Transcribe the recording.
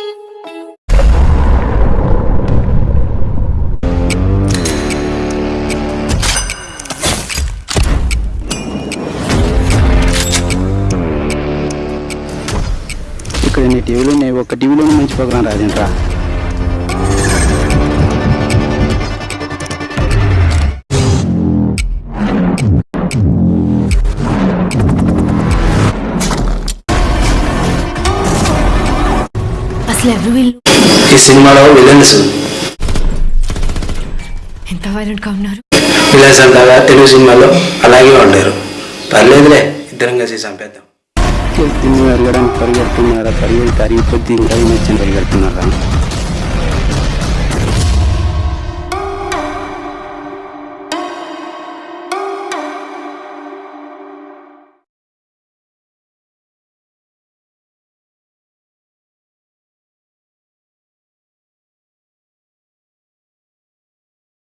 Ini di wilayah ini, wakil di wilayah ini, mencoba kurang ఈ సినిమాలో విలన్స్ ఎంత వైలెంట్గా ఉన్నారు విలన్స్ అంటారా తెలుగు సినిమాలో అలాగే ఉండరు పర్లేదులే ఇద్దరం కలిసి చంపేద్దాం వెళ్ళడానికి పరిగెడుతున్నారా పరిగెడు కరిగిపోద్ది పరిగెడుతున్నారా